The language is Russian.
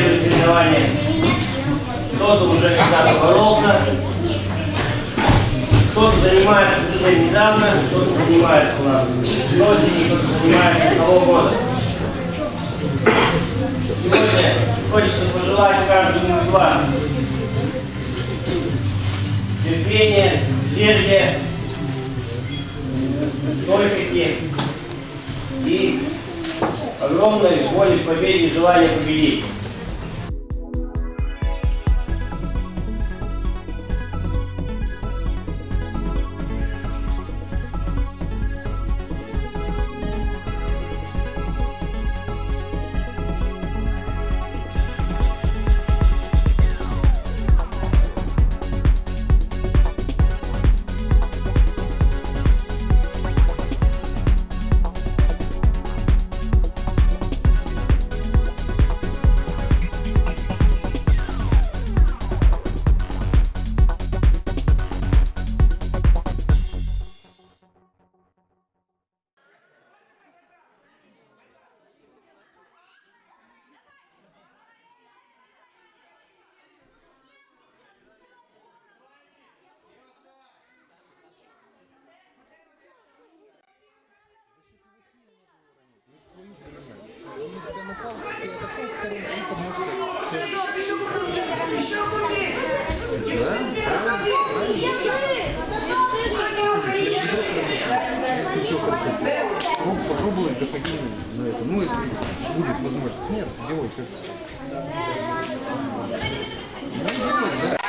первое соревнование. Кто-то уже когда-то боролся, кто-то занимается совсем недавно, кто-то занимается у нас с осени, кто-то занимается с того года. Сегодня хочется пожелать каждому из вас терпения, усердия, стойкости и огромной воли к победе и желания победить. Ну, попробовать западним на это. Ну, если будет возможность. Нет, делай как. Ну, делай, да.